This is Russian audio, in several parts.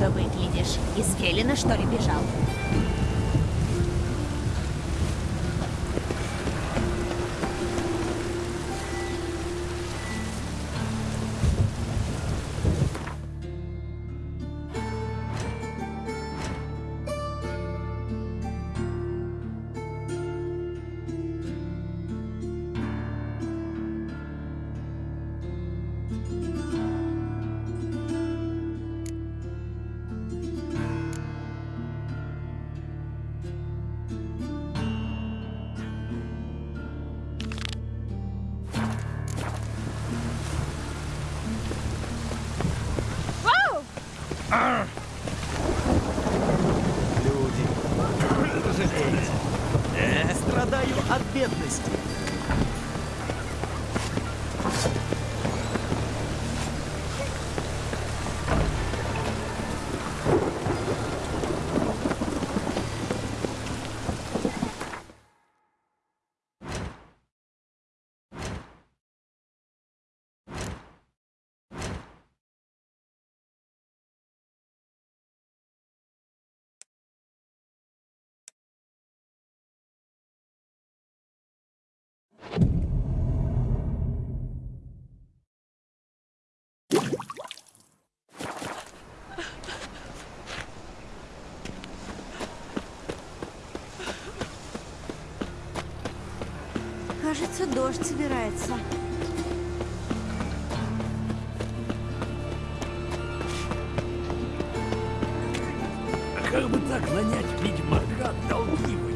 кто выглядишь. Из Фелина, что ли, бежал? Кажется, дождь собирается. А как бы так нанять ведьмака долги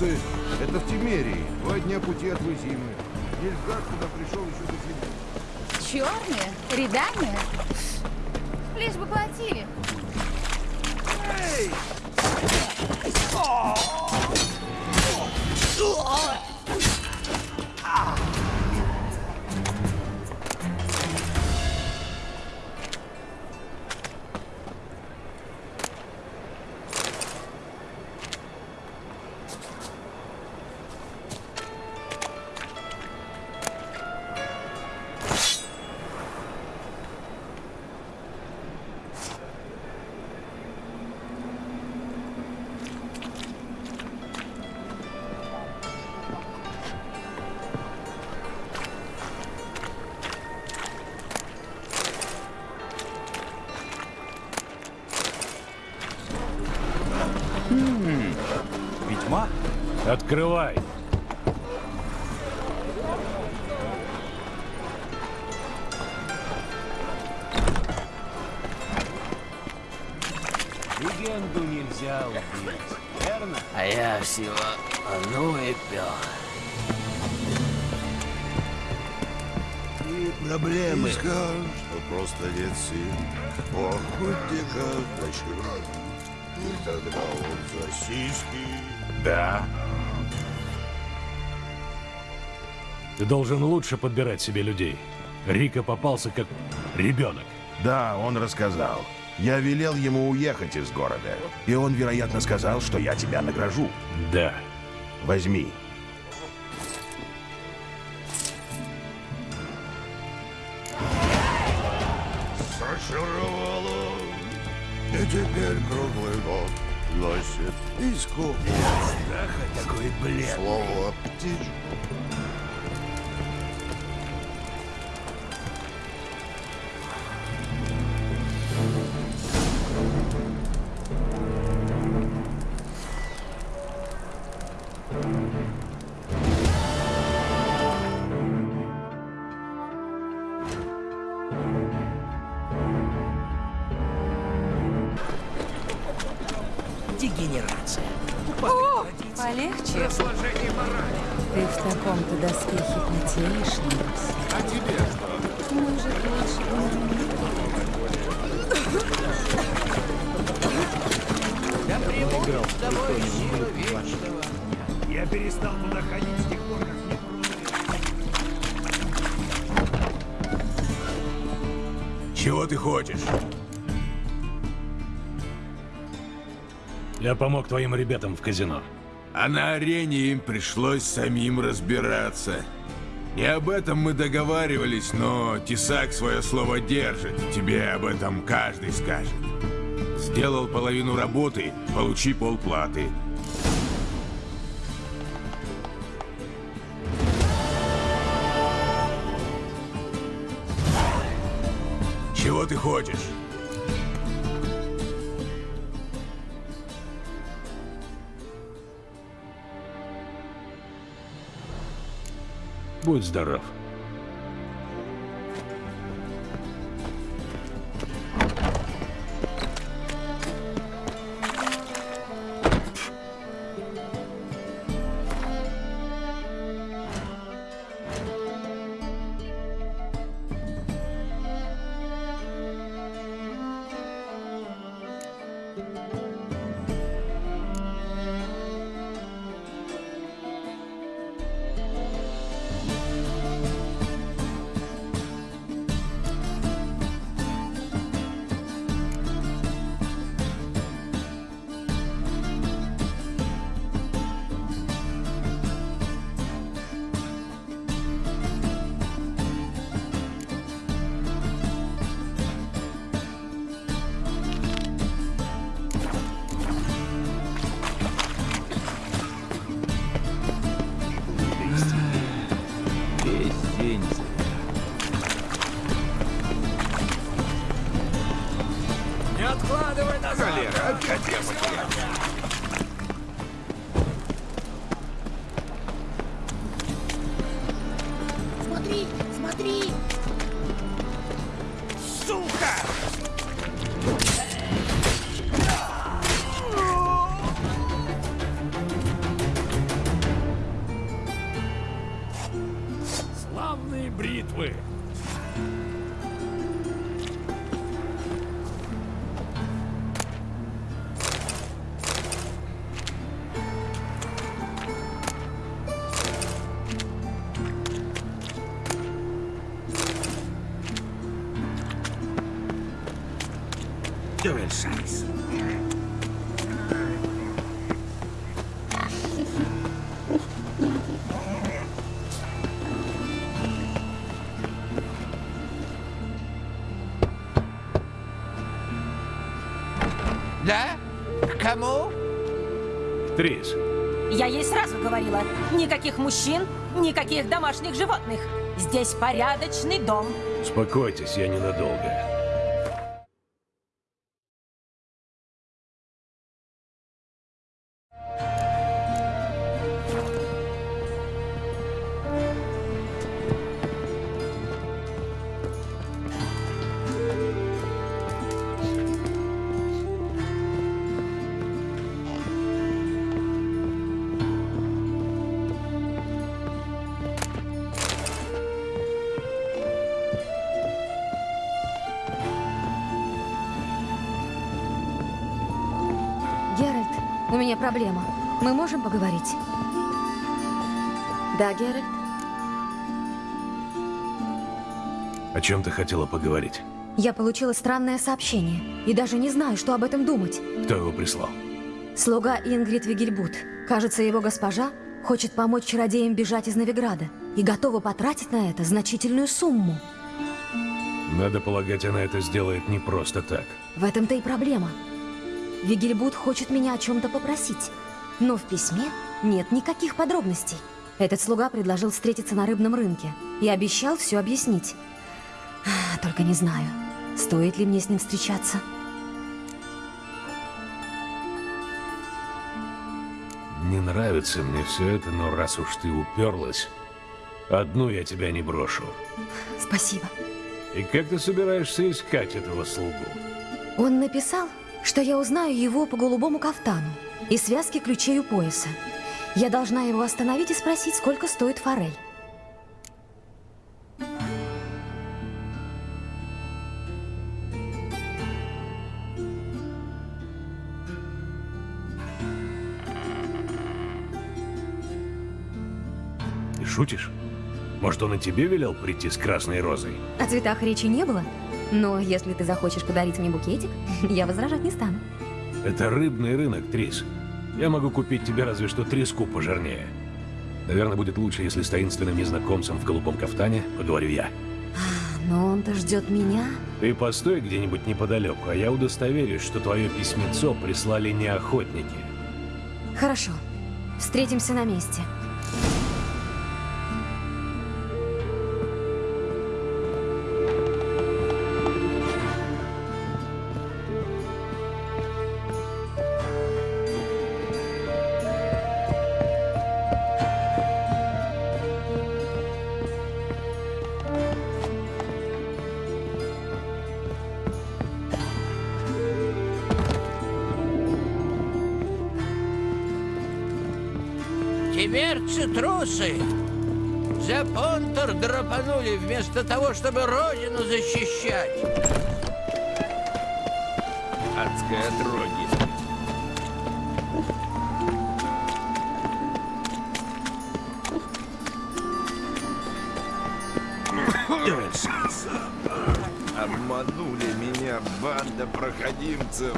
Вербицы. Это в Тимерии. Два дня пути от Вызимы. Нильфгард туда пришел еще до зимы. Черные? Рядами? Открывай. Легенду нельзя убить, верно? А я всего одну и пил. И проблемы. Скажешь, что просто нет сил. У охотника дочера. И тогда он за сиськи. Да. Ты должен лучше подбирать себе людей. Рика попался как ребенок. Да, он рассказал. Я велел ему уехать из города. И он, вероятно, сказал, что я тебя награжу. Да. Возьми. Зачаровало. И теперь круглый год носит иску. Страха такой блед. Слово птичку. Помог твоим ребятам в казино. А на арене им пришлось самим разбираться. Не об этом мы договаривались, но Тесак свое слово держит. Тебе об этом каждый скажет. Сделал половину работы, получи полплаты. Чего ты хочешь? Будь здоров. Да? К кому? Трис, Я ей сразу говорила, никаких мужчин, никаких домашних животных. Здесь порядочный дом. успокойтесь, я ненадолго. Можем поговорить? Да, Геральт? О чем ты хотела поговорить? Я получила странное сообщение и даже не знаю, что об этом думать. Кто его прислал? Слуга Ингрид Вигельбут. Кажется, его госпожа хочет помочь чародеям бежать из Новиграда и готова потратить на это значительную сумму. Надо полагать, она это сделает не просто так. В этом-то и проблема. Вигельбут хочет меня о чем-то попросить, но в письме нет никаких подробностей. Этот слуга предложил встретиться на рыбном рынке и обещал все объяснить. А, Только не знаю, стоит ли мне с ним встречаться. Не нравится мне все это, но раз уж ты уперлась, одну я тебя не брошу. Спасибо. И как ты собираешься искать этого слугу? Он написал, что я узнаю его по голубому кафтану и связке ключей у пояса. Я должна его остановить и спросить, сколько стоит форель. Ты шутишь? Может, он и тебе велел прийти с красной розой? О цветах речи не было. Но если ты захочешь подарить мне букетик, я возражать не стану. Это рыбный рынок, Трис. Я могу купить тебе разве что треску пожирнее. Наверное, будет лучше, если с таинственным незнакомцем в голубом кафтане поговорю я. Но он-то ждет меня. Ты постой где-нибудь неподалеку, а я удостоверюсь, что твое письмецо прислали не охотники. Хорошо. Встретимся на месте. Трусы. За понтер драпанули вместо того, чтобы родину защищать. Адское отродье. Обманули меня банда проходимцев.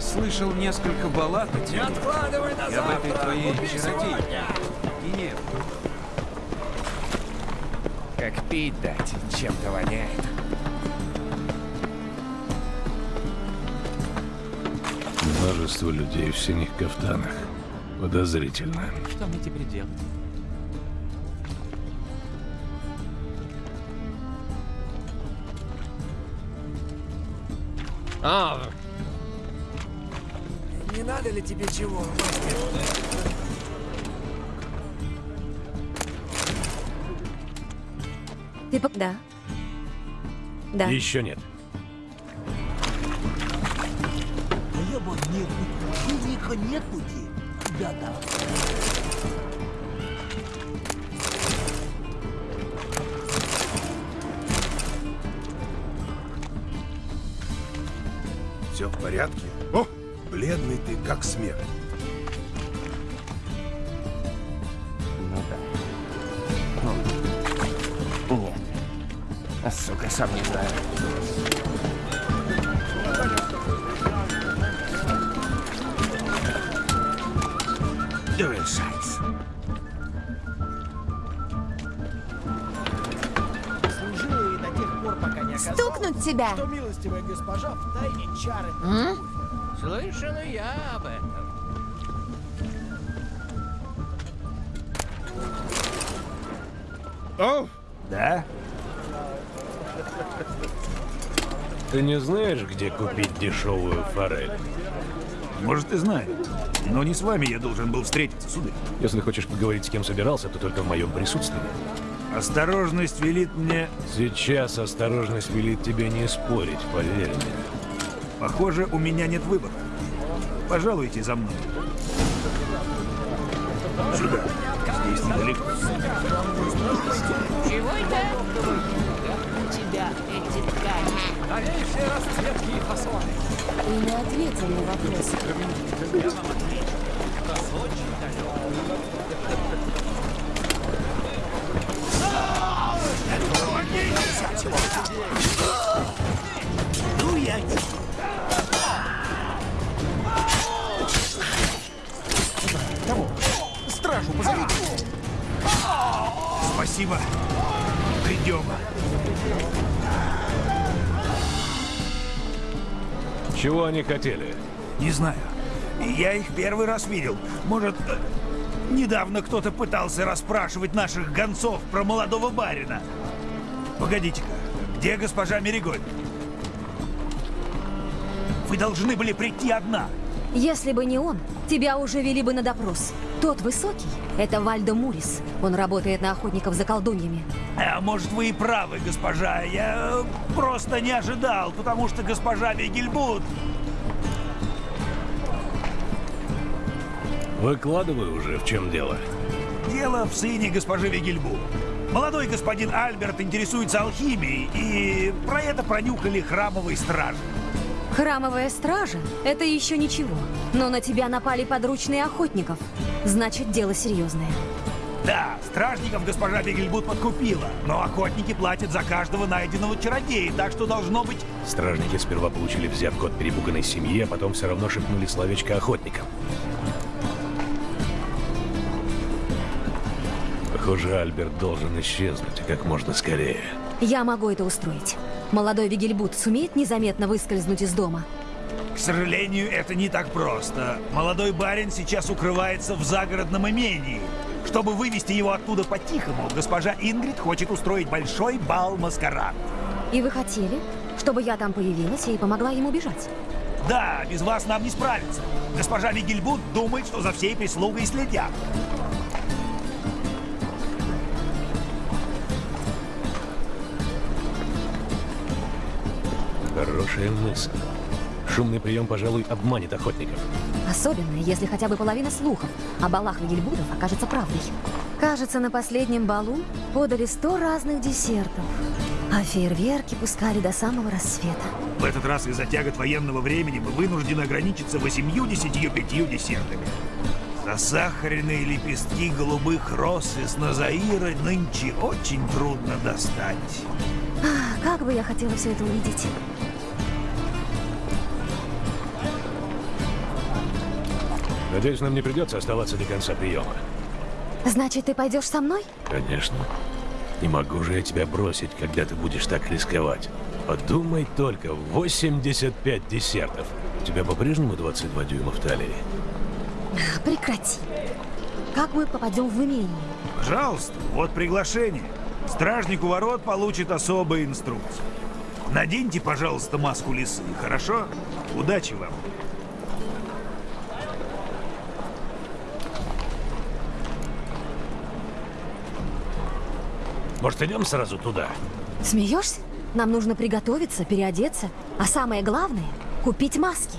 Я слышал несколько баллад о тебе. Не откладывай на этой завтра. твоей Купи чародейке. сегодня. И нет. Как пить дать, чем-то воняет. Множество людей в синих кафтанах. Подозрительно. Что мне теперь делать? А, Не надо ли тебе чего? Ты по... Да. Да. Еще нет. Хлеба нет, денег нет пути. Беда. Все в порядке? Как смерть. Ну да. Ну, нет. А, сука, сам не знаю. Дуэльшайс. Служила ей до тех пор, пока не оказалось, Стукнуть тебя! что милостивая госпожа в тайне чары. Слышал и я об этом. О, Да? Ты не знаешь, где купить дешевую форель? Может, и знаю. Но не с вами я должен был встретиться, сударь. Если хочешь поговорить с кем собирался, то только в моем присутствии. Осторожность велит мне... Сейчас осторожность велит тебе не спорить, поверь мне. Похоже, у меня нет выбора. Пожалуйте за мной. Сюда. Здесь недалеко. Чего это? У тебя эти ткани. Новейшие расцветки и фасоны. Ты не ответил на вопрос. Ну Спасибо. Придем. Чего они хотели? Не знаю. Я их первый раз видел. Может, э, недавно кто-то пытался расспрашивать наших гонцов про молодого барина. Погодите-ка, где госпожа Мериголь? Вы должны были прийти одна. Если бы не он, тебя уже вели бы на допрос. Тот высокий — это Вальдо Мурис. Он работает на охотников за колдуньями. А может, вы и правы, госпожа. Я э, просто не ожидал, потому что госпожа Вигельбут... Выкладывай уже, в чем дело. Дело в сыне госпожи Вигельбут. Молодой господин Альберт интересуется алхимией, и про это пронюхали храмовые стражи. Храмовая стража — это еще ничего. Но на тебя напали подручные охотников. Значит, дело серьезное. Да, стражников госпожа Бегельбут подкупила, но охотники платят за каждого найденного чародея, так что должно быть... Стражники сперва получили взятку от перепуганной семьи, а потом все равно шепнули словечко охотникам. Похоже, Альберт должен исчезнуть как можно скорее. Я могу это устроить. Молодой Вигельбут сумеет незаметно выскользнуть из дома? К сожалению, это не так просто. Молодой барин сейчас укрывается в загородном имении. Чтобы вывести его оттуда по-тихому, госпожа Ингрид хочет устроить большой бал-маскарад. И вы хотели, чтобы я там появилась и помогла ему бежать? Да, без вас нам не справиться. Госпожа Вигельбут думает, что за всей прислугой следят. Хорошая мысль. Шумный прием, пожалуй, обманет охотников. Особенно, если хотя бы половина слухов о балах Вигельбудов окажется правдой. Кажется, на последнем балу подали сто разных десертов. А фейерверки пускали до самого рассвета. В этот раз из-за тягот военного времени мы вынуждены ограничиться восемью-десятью пятью десертами. Засахаренные лепестки голубых роз из Назаира нынче очень трудно достать. Ах, как бы я хотела все это увидеть. Надеюсь, нам не придется оставаться до конца приема. Значит, ты пойдешь со мной? Конечно. Не могу же я тебя бросить, когда ты будешь так рисковать. Подумай только, 85 десертов. У тебя по-прежнему 22 дюйма в талии? Прекрати. Как мы попадем в имение? Пожалуйста, вот приглашение. Стражник у ворот получит особые инструкции. Наденьте, пожалуйста, маску лисы, хорошо? Удачи вам. Может, идем сразу туда? Смеешься? Нам нужно приготовиться, переодеться, а самое главное — купить маски.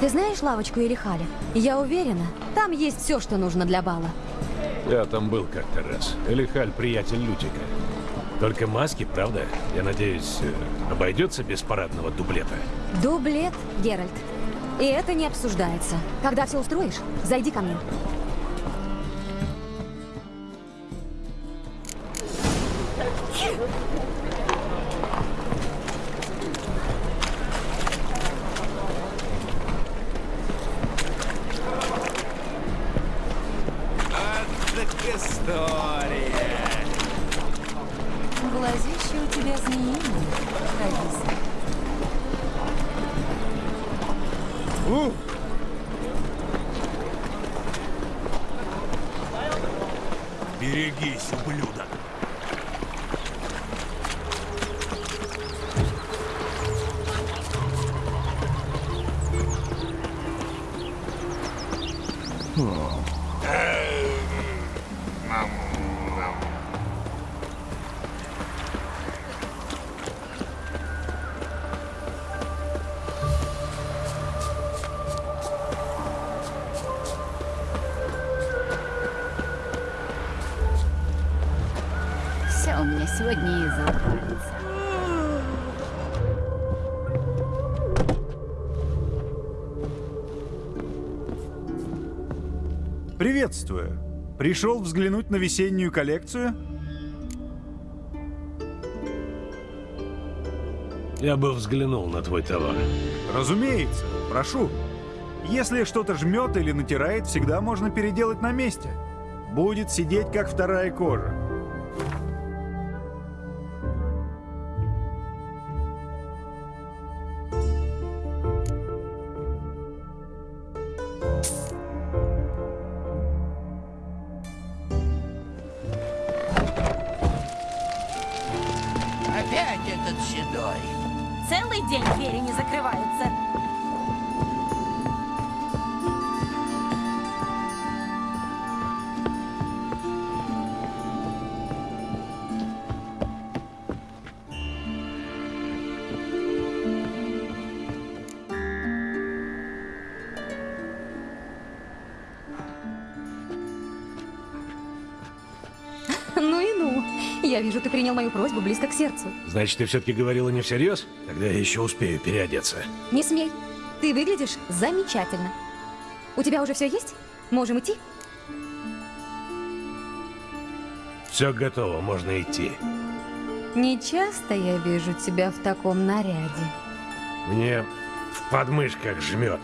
Ты знаешь лавочку Элихаля? Я уверена, там есть все, что нужно для бала. Я там был как-то раз. Элихаль — приятель Лютика. Только маски, правда? Я надеюсь, э, обойдется без парадного дублета? Дублет, Геральт. И это не обсуждается. Когда все устроишь, зайди ко мне. Приветствую. Пришел взглянуть на весеннюю коллекцию? Я бы взглянул на твой товар. Разумеется. Прошу. Если что-то жмет или натирает, всегда можно переделать на месте. Будет сидеть, как вторая кожа. Вижу, ты принял мою просьбу близко к сердцу. Значит, ты все-таки говорила не всерьез? Тогда я еще успею переодеться. Не смей. Ты выглядишь замечательно. У тебя уже все есть? Можем идти? Все готово, можно идти. Не часто я вижу тебя в таком наряде. Мне в подмышках жмет.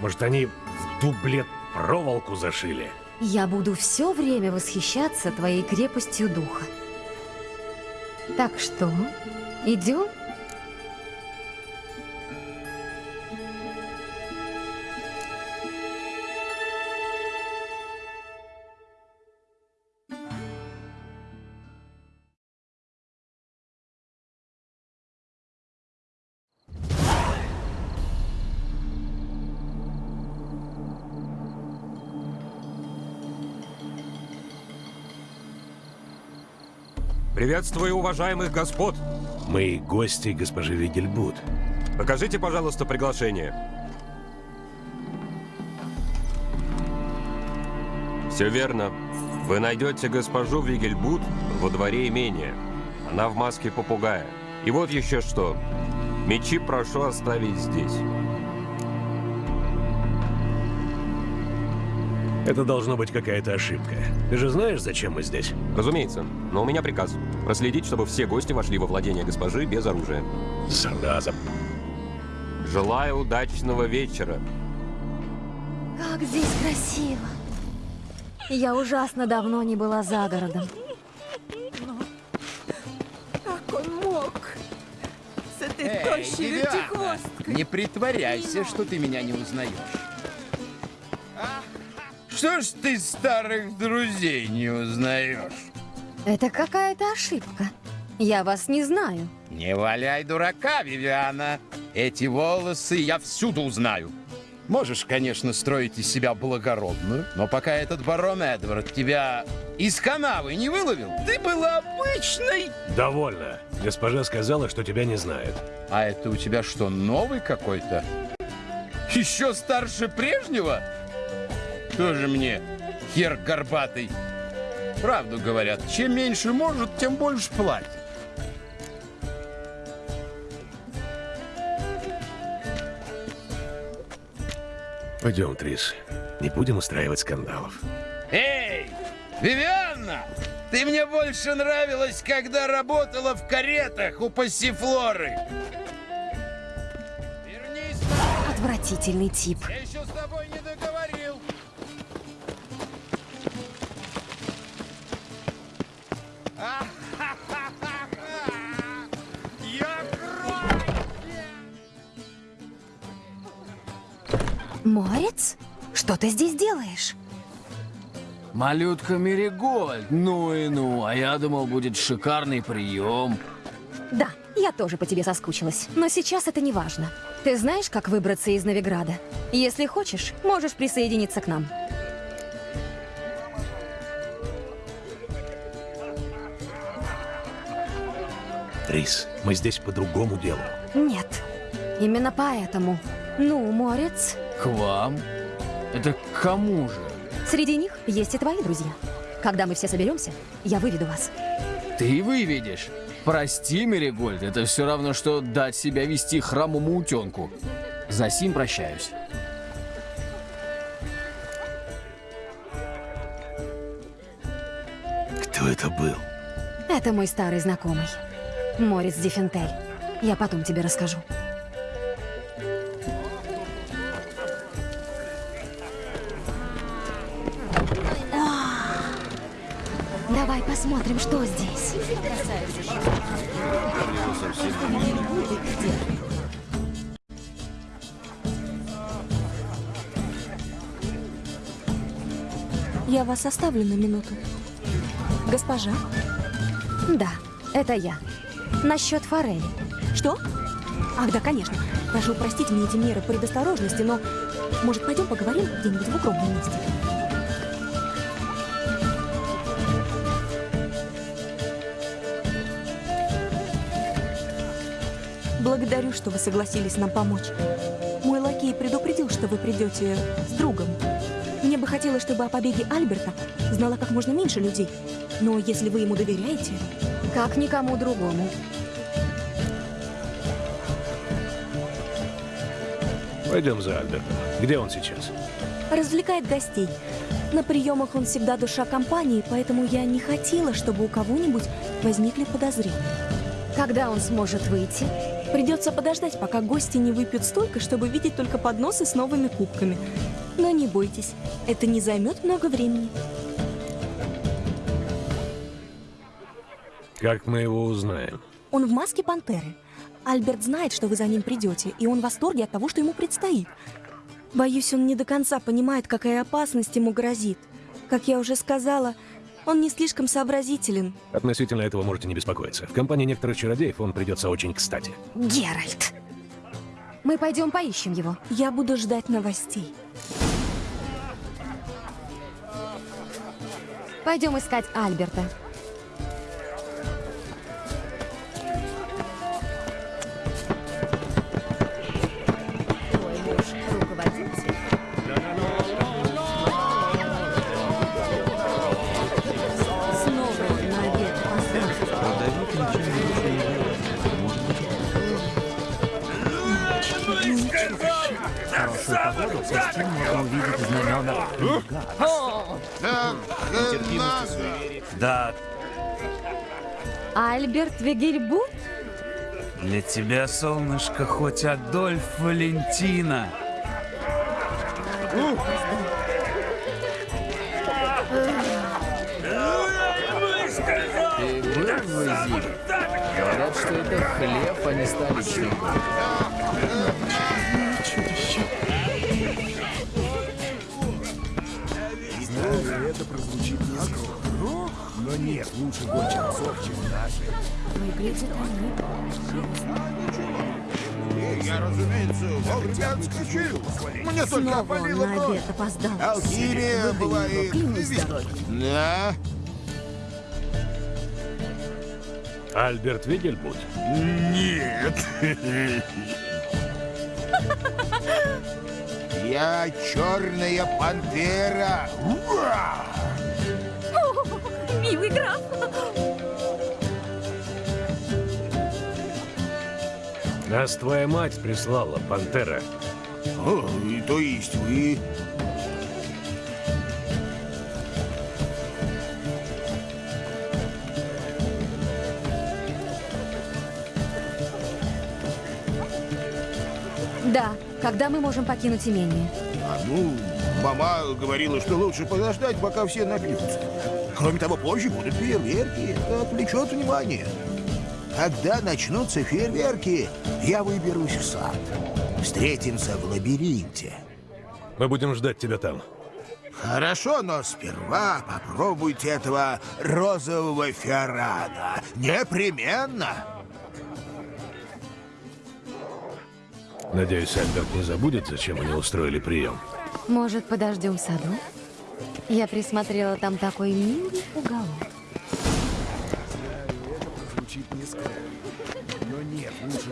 Может, они в дублет проволоку зашили? Я буду все время восхищаться твоей крепостью духа. Так что, идем? Приветствую уважаемых господ. Мы гости госпожи Вигельбут. Покажите, пожалуйста, приглашение. Все верно. Вы найдете госпожу Вигельбут во дворе имения. Она в маске попугая. И вот еще что. Мечи прошу оставить здесь. Это должно быть какая-то ошибка. Ты же знаешь, зачем мы здесь? Разумеется. Но у меня приказ. Проследить, чтобы все гости вошли во владение госпожи без оружия. Зараза. Желаю удачного вечера. Как здесь красиво. Я ужасно давно не была за городом. Как он мог? С этой Эй, тощей не притворяйся, что ты меня не узнаешь. Что ж ты старых друзей не узнаешь? Это какая-то ошибка. Я вас не знаю. Не валяй дурака, Вивиана. Эти волосы я всюду узнаю. Можешь, конечно, строить из себя благородную, но пока этот барон Эдвард тебя из канавы не выловил, ты была обычной. Довольно. Госпожа сказала, что тебя не знает. А это у тебя что, новый какой-то? Еще старше прежнего? Тоже мне хер горбатый. Правду говорят, чем меньше может, тем больше платит. Пойдем, Трис. Не будем устраивать скандалов. Эй, Вивианна! Ты мне больше нравилась, когда работала в каретах у пассифлоры. Отвратительный тип. Я еще с тобой не Морец? Что ты здесь делаешь? Малютка Меригольд, ну и ну, а я думал, будет шикарный прием. Да, я тоже по тебе соскучилась. Но сейчас это не важно. Ты знаешь, как выбраться из Новиграда? Если хочешь, можешь присоединиться к нам. Трис, мы здесь по другому делу. Нет. Именно поэтому. Ну, Морец, К вам? Это к кому же? среди них есть и твои друзья. Когда мы все соберемся, я выведу вас. Ты выведешь. Прости, Меригольд, это все равно, что дать себя вести храмовому утенку. За сим прощаюсь. Кто это был? Это мой старый знакомый. Морец Дефентель. Я потом тебе расскажу. О! Давай посмотрим, что здесь. Я вас оставлю на минуту. Госпожа? Да, это я. Насчет форели. Что? Ах, да, конечно. Прошу простить мне эти меры предосторожности, но... Может, пойдем поговорим где-нибудь в укромном месте? Благодарю, что вы согласились нам помочь. Мой лакей предупредил, что вы придете с другом. Мне бы хотелось, чтобы о побеге Альберта знало как можно меньше людей. Но если вы ему доверяете, Как никому другому. Пойдем за Альбертом. Где он сейчас? Развлекает гостей. На приемах он всегда душа компании, поэтому я не хотела, чтобы у кого-нибудь возникли подозрения. Когда он сможет выйти? Придется подождать, пока гости не выпьют столько, чтобы видеть только подносы с новыми кубками. Но не бойтесь, это не займет много времени. Как мы его узнаем? Он в маске пантеры. Альберт знает, что вы за ним придете, и он в восторге от того, что ему предстоит. Боюсь, он не до конца понимает, какая опасность ему грозит. Как я уже сказала, он не слишком сообразителен. Относительно этого можете не беспокоиться. В компании некоторых чародеев он придется очень кстати. Геральт! Мы пойдем поищем его. Я буду ждать новостей. Пойдем искать Альберта. Альберт Вегельбут? для тебя, солнышко, хоть Адольф Валентина. Ты был в Зире? Говорят, что это хлеб, а не столичный Но нет лучше гончих псов, чем наши. Выглядит они. Я, разумеется, вовремя отскочил. Мне только опалило на кровь. обед опоздал. Алхимия вес- дороги. Да? Альберт Вигельбут? Нет. Я черная пантера. Ура! Милый граф! Нас твоя мать прислала, Пантера. О, и то есть вы... Да, когда мы можем покинуть имение? А ну, мама говорила, что лучше подождать, пока все напьются. Кроме того, позже будут фейерверки. Это отвлечет внимание. Когда начнутся фейерверки, я выберусь в сад. Встретимся в лабиринте. Мы будем ждать тебя там. Хорошо, но сперва попробуйте этого розового фиорана. Непременно. Надеюсь, Альберт не забудет, зачем они устроили прием. Может, подождем в саду? Я присмотрела там такой милый уголок.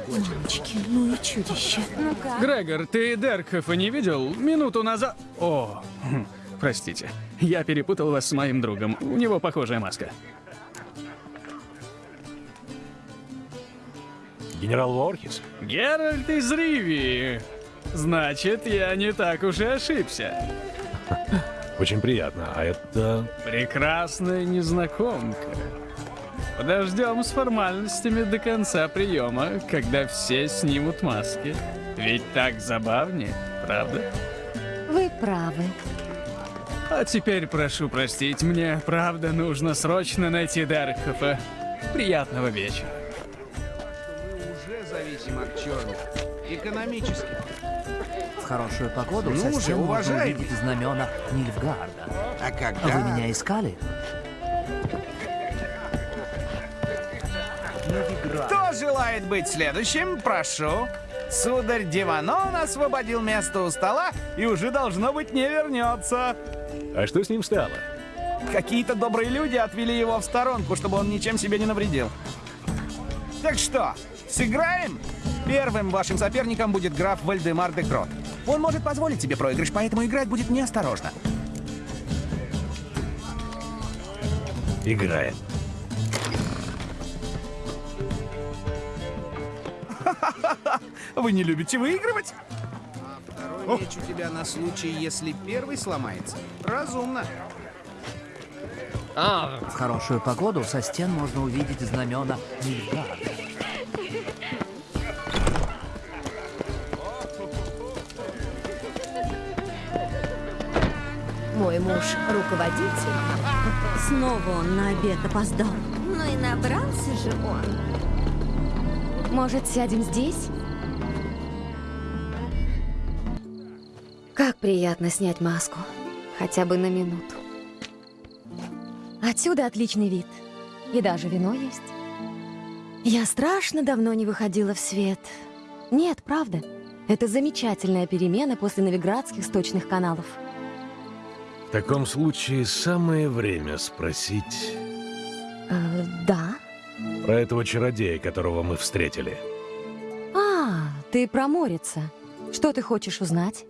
Мамочки, ну и чудище. Ну-ка. Грегор, ты Деркхофа не видел? Минуту назад... О, хм, простите. Я перепутал вас с моим другом. У него похожая маска. Генерал Уорхис? Геральт из Ривии. Значит, я не так уж и ошибся. Очень приятно. А это... Прекрасная незнакомка. Подождем с формальностями до конца приема, когда все снимут маски. Ведь так забавнее, правда? Вы правы. А теперь прошу простить, мне правда нужно срочно найти Деркхофа. Приятного вечера. Мы уже зависим от черных. Экономически. Хорошую погоду Ну со же, уважаемый. увидеть знамена Нильфгарда. А А когда... вы меня искали? Кто желает быть следующим? Прошу. Сударь Диванон освободил место у стола и уже должно быть не вернется. А что с ним стало? Какие-то добрые люди отвели его в сторонку, чтобы он ничем себе не навредил. Так что, сыграем? Первым вашим соперником будет граф Вальдемар де Крот. Он может позволить тебе проигрыш, поэтому играть будет неосторожно. Играет. Вы не любите выигрывать? А меч у тебя на случай, если первый сломается. Разумно. А. В хорошую погоду со стен можно увидеть знамена Мильгарда. Мой муж руководитель. Снова он на обед опоздал. Ну и набрался же он. Может, сядем здесь? Как приятно снять маску. Хотя бы на минуту. Отсюда отличный вид. И даже вино есть. Я страшно давно не выходила в свет. Нет, правда. Это замечательная перемена после новиградских сточных каналов. В таком случае самое время спросить Э, да? про этого чародея, которого мы встретили. А, ты про Морица. Что ты хочешь узнать?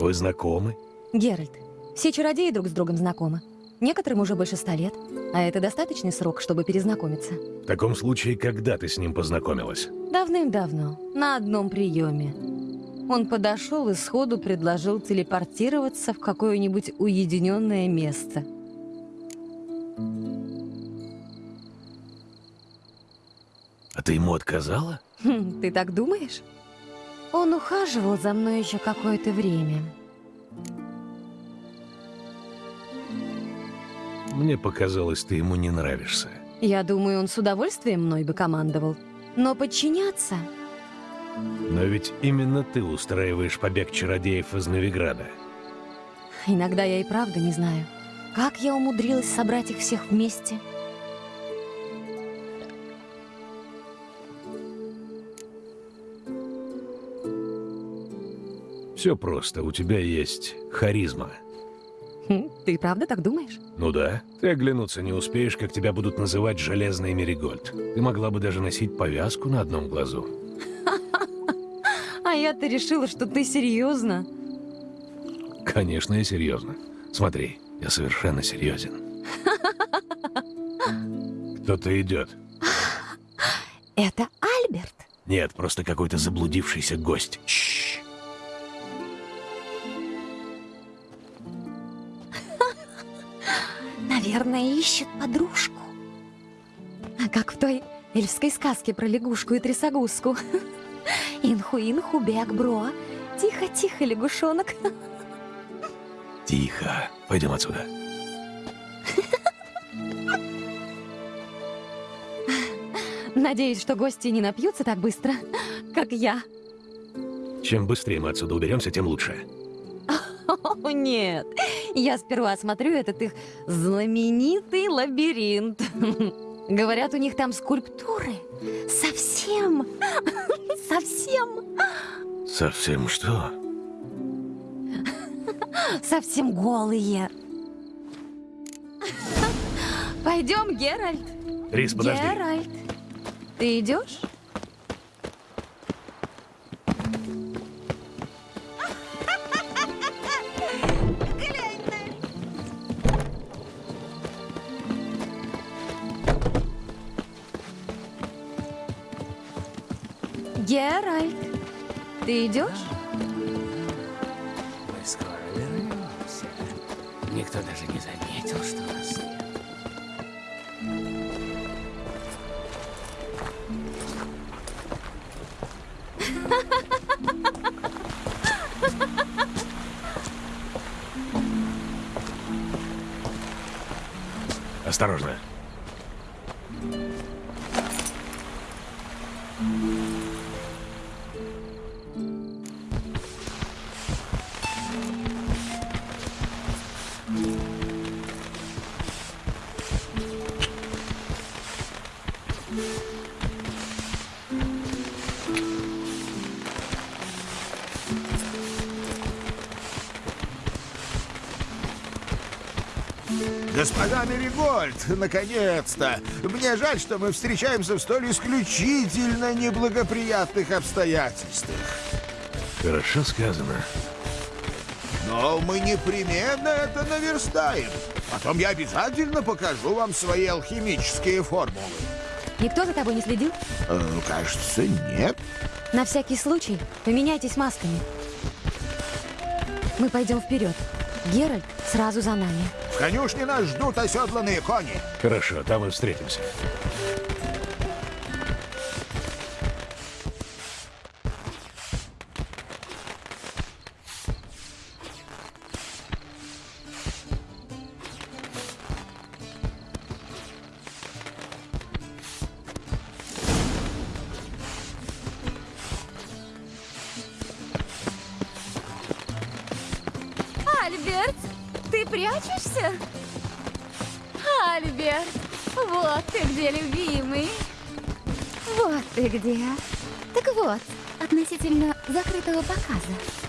Вы знакомы? Геральт, все чародеи друг с другом знакомы. Некоторым уже больше ста лет, а это достаточный срок, чтобы перезнакомиться. В таком случае, когда ты с ним познакомилась? Давным-давно, на одном приеме. Он подошел и сходу предложил телепортироваться в какое-нибудь уединенное место. А ты ему отказала? Хм, ты так думаешь? Он ухаживал за мной еще какое-то время. Мне показалось, ты ему не нравишься. Я думаю, он с удовольствием мной бы командовал. Но подчиняться... Но ведь именно ты устраиваешь побег чародеев из Новиграда. Иногда я и правда не знаю, как я умудрилась собрать их всех вместе. Все просто, у тебя есть харизма. Хм, Ты правда так думаешь? Ну да, ты оглянуться не успеешь, как тебя будут называть Железный Меригольд. Ты могла бы даже носить повязку на одном глазу. А я-то решила, что ты серьезно. Конечно, я серьезно. Смотри, я совершенно серьезен. Кто-то идет. Это Альберт. Нет, просто какой-то заблудившийся гость. Чш. Наверное, ищет подружку. А Как в той эльфской сказке про лягушку и трясогузку. Инху-инху, бег-бро. Тихо-тихо, лягушонок. Тихо. Пойдем отсюда. Надеюсь, что гости не напьются так быстро, как я. Чем быстрее мы отсюда уберемся, тем лучше. О, нет. Я сперва осмотрю этот их знаменитый лабиринт. Говорят, у них там скульптуры. Совсем, совсем, Совсем что? совсем голые. Пойдем, Геральт. Рис, подожди. Геральт, ты идешь? Геральт, ты идешь? Мы скоро вернемся. Никто даже не заметил, что нас нет. Осторожно. Меригольд, наконец-то! Мне жаль, что мы встречаемся в столь исключительно неблагоприятных обстоятельствах. Хорошо сказано. Но мы непременно это наверстаем. Потом я обязательно покажу вам свои алхимические формулы. Никто за тобой не следил? Э, кажется, нет. На всякий случай поменяйтесь масками. Мы пойдем вперед. Геральт сразу за нами. В конюшне нас ждут оседланные кони. Хорошо, там и встретимся.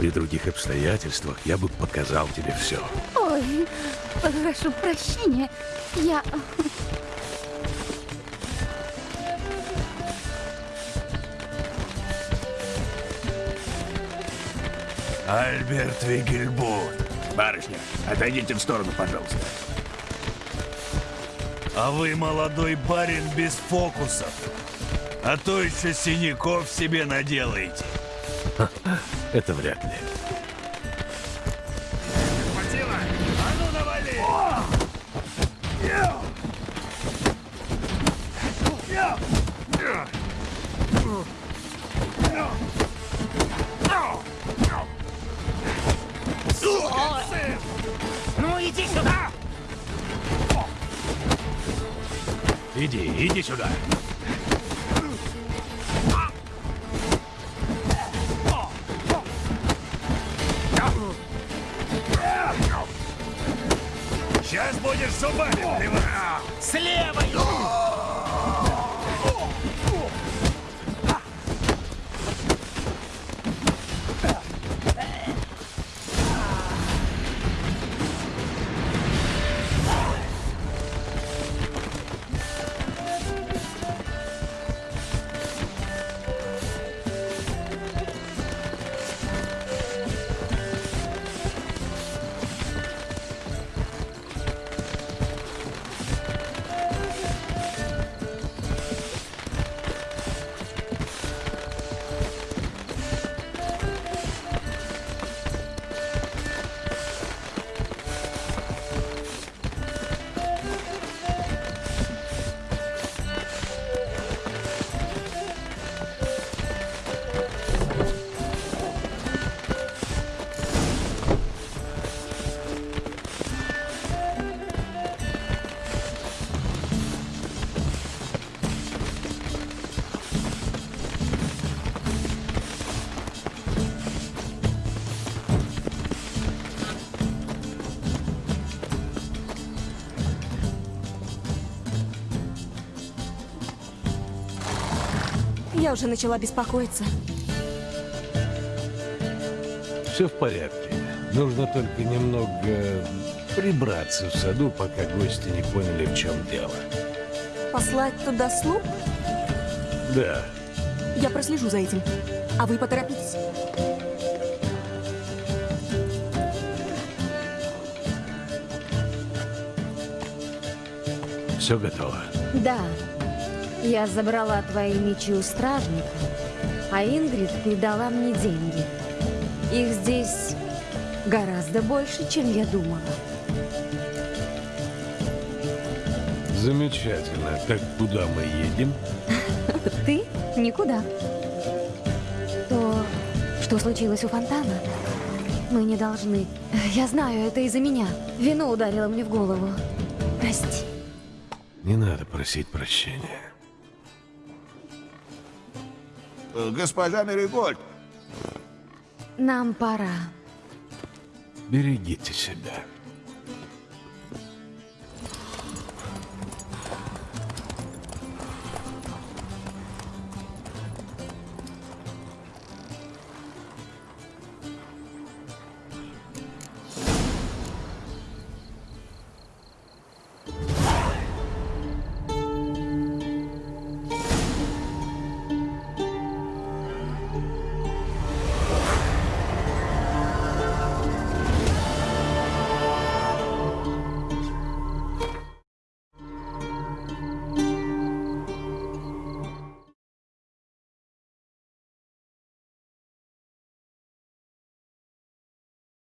При других обстоятельствах я бы показал тебе все. Ой, прошу прощения. Я... Альберт Вигельбут. Барышня, отойдите в сторону, пожалуйста. А вы молодой барин без фокусов. А то еще синяков себе наделаете. Это вряд ли. Хватило? А ну навали! Ну иди сюда! Иди, иди сюда. Я уже начала беспокоиться. Все в порядке. Нужно только немного прибраться в саду, пока гости не поняли, в чем дело. Послать туда слуг? Да, Я прослежу за этим. А вы поторопитесь. все готово. Да, я забрала твои мечи у стражника, а Ингрид передала мне деньги. Их здесь гораздо больше, чем я думала. Замечательно. Так куда мы едем? Ты? Никуда. То, что случилось у фонтана, мы не должны. Я знаю, это из-за меня. Вино ударило мне в голову. Прости. Не надо просить прощения. Госпожа Меригольд, Нам пора. Берегите себя.